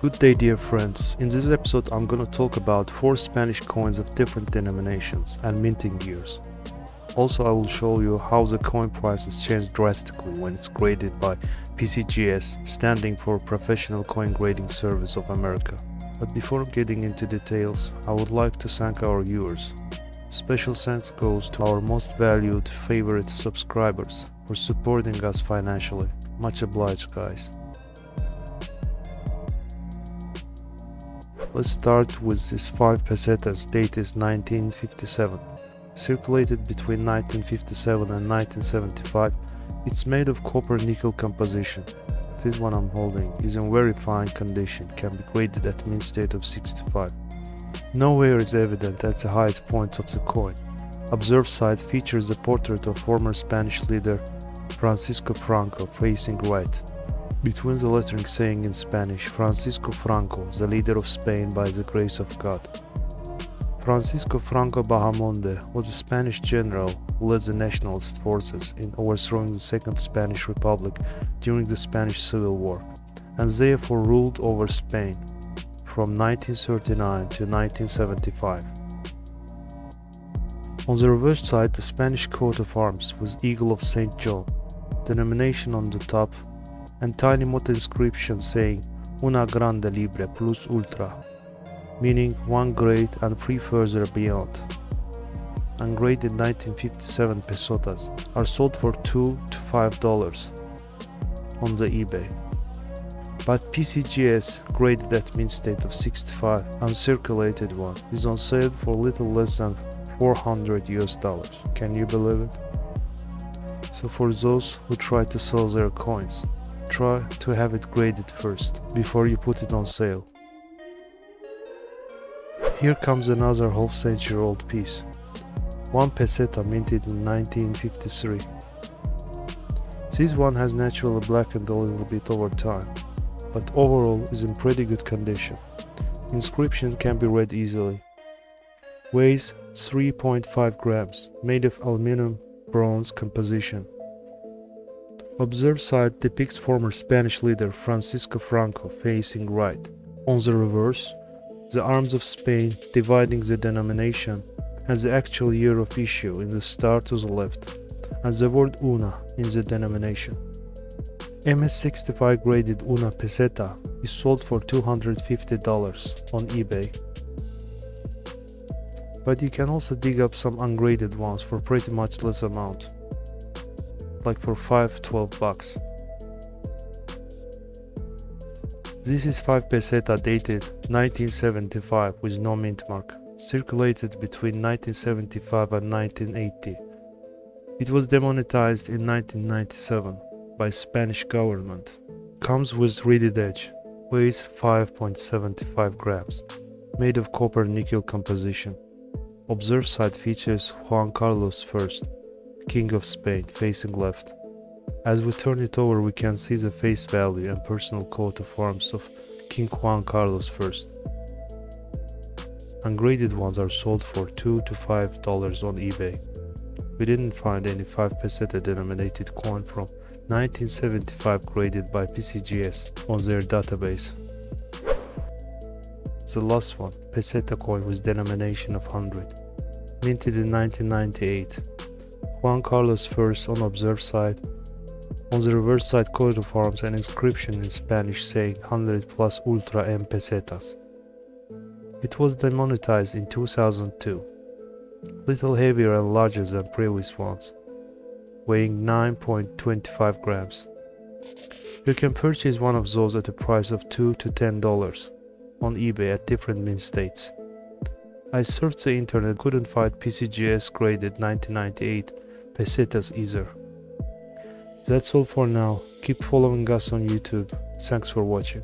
Good day dear friends, in this episode I'm gonna talk about 4 Spanish coins of different denominations and minting years. Also I will show you how the coin prices change drastically when it's graded by PCGS, standing for Professional Coin Grading Service of America. But before getting into details, I would like to thank our viewers. Special thanks goes to our most valued favorite subscribers for supporting us financially. Much obliged guys. Let's start with this 5 pesetas date is 1957. Circulated between 1957 and 1975, it's made of copper nickel composition. This one I'm holding is in very fine condition, can be graded at mint state of 65. Nowhere is evident at the highest points of the coin. Observe side features a portrait of former Spanish leader Francisco Franco facing right between the lettering saying in Spanish, Francisco Franco, the leader of Spain by the grace of God. Francisco Franco Bahamonde was a Spanish general who led the nationalist forces in overthrowing the Second Spanish Republic during the Spanish Civil War, and therefore ruled over Spain from 1939 to 1975. On the reverse side, the Spanish coat of arms was Eagle of St. John, denomination on the top and tiny motto inscription saying Una grande libre plus ultra, meaning one great and three further beyond. Ungraded 1957 pesetas are sold for 2 to 5 dollars on the eBay. But PCGS graded that mint state of 65 uncirculated one is on sale for little less than 400 US dollars. Can you believe it? So for those who try to sell their coins, try to have it graded first, before you put it on sale. Here comes another half century old piece. One peseta minted in 1953. This one has naturally blackened a little bit over time, but overall is in pretty good condition. Inscription can be read easily. Weighs 3.5 grams, made of aluminum bronze composition. Observe side depicts former Spanish leader Francisco Franco facing right. On the reverse, the arms of Spain dividing the denomination and the actual year of issue in the star to the left, and the word UNA in the denomination. MS65 graded UNA peseta is sold for $250 on eBay. But you can also dig up some ungraded ones for pretty much less amount like for 5 12 bucks. This is 5 peseta dated 1975 with no mint mark circulated between 1975 and 1980 it was demonetized in 1997 by Spanish government comes with reeded edge weighs 5.75 grams made of copper nickel composition observe side features Juan Carlos I King of Spain, facing left. As we turn it over we can see the face value and personal coat of arms of King Juan Carlos I. Ungraded ones are sold for 2 to 5 dollars on eBay. We didn't find any 5 peseta denominated coin from 1975 graded by PCGS on their database. The last one, peseta coin with denomination of 100, minted in 1998. Juan Carlos first on observed side. On the reverse side coat of arms an inscription in Spanish saying 100 plus ultra M pesetas. It was demonetized in 2002. Little heavier and larger than previous ones, weighing 9.25 grams. You can purchase one of those at a price of 2 to 10 dollars on eBay at different mint states. I searched the internet couldn't find PCGS graded 1998 pesetas either. That's all for now. Keep following us on YouTube. Thanks for watching.